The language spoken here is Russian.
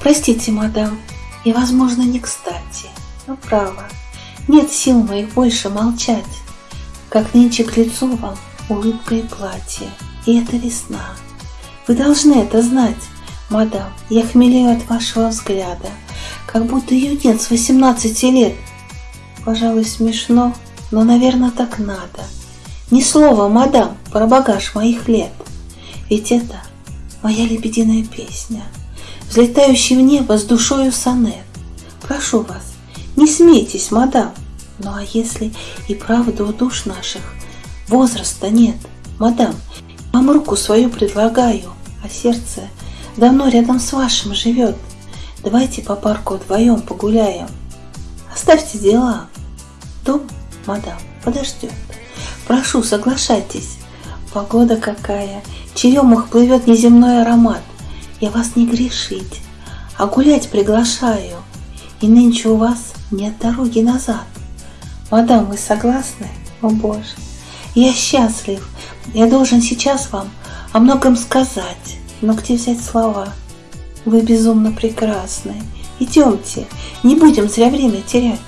Простите, мадам, и, возможно, не кстати, но право, нет сил моих больше молчать, как нынче к лицу вам улыбка и платье, и это весна. Вы должны это знать, мадам, я хмелею от вашего взгляда, как будто юнец 18 лет. Пожалуй, смешно, но, наверное, так надо. Ни слова, мадам, про багаж моих лет. Ведь это моя лебединая песня, взлетающий в небо с душою сонет. Прошу вас, не смейтесь, мадам. Ну а если и правда у душ наших возраста нет, мадам, вам руку свою предлагаю, а сердце давно рядом с вашим живет. Давайте по парку вдвоем погуляем. Оставьте дела. Дом, мадам, подождет. Прошу, соглашайтесь. Погода какая, черемух плывет неземной аромат. Я вас не грешить, а гулять приглашаю. И нынче у вас нет дороги назад. Мадам, вы согласны? О боже, я счастлив. Я должен сейчас вам о многом сказать. Но где взять слова? Вы безумно прекрасны. Идемте, не будем зря время терять.